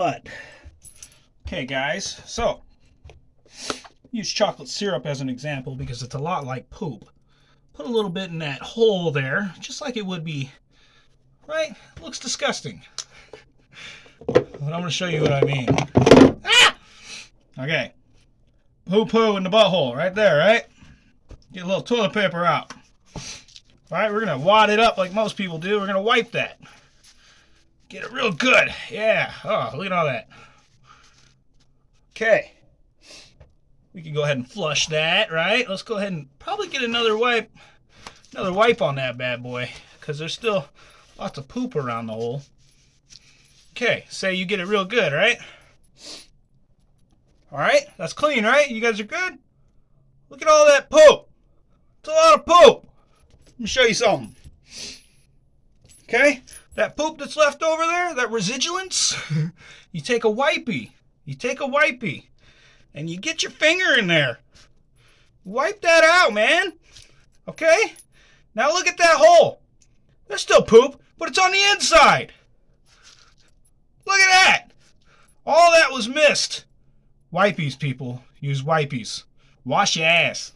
But, okay guys, so, use chocolate syrup as an example because it's a lot like poop. Put a little bit in that hole there, just like it would be, right? Looks disgusting. But I'm going to show you what I mean. Ah! Okay. Poo poo in the butthole, right there, right? Get a little toilet paper out. All right, we're going to wad it up like most people do. We're going to wipe that. Get it real good. Yeah. Oh, look at all that. Okay. We can go ahead and flush that, right? Let's go ahead and probably get another wipe, another wipe on that bad boy, because there's still lots of poop around the hole. Okay, say you get it real good, right? All right, that's clean, right? You guys are good? Look at all that poop. It's a lot of poop. Let me show you something. Okay, that poop that's left over there, that residuance, you take a wipey. You take a wipey and you get your finger in there. Wipe that out, man. Okay? Now look at that hole. There's still poop, but it's on the inside. Look at that. All that was missed. Wipies, people. Use wipies. Wash your ass.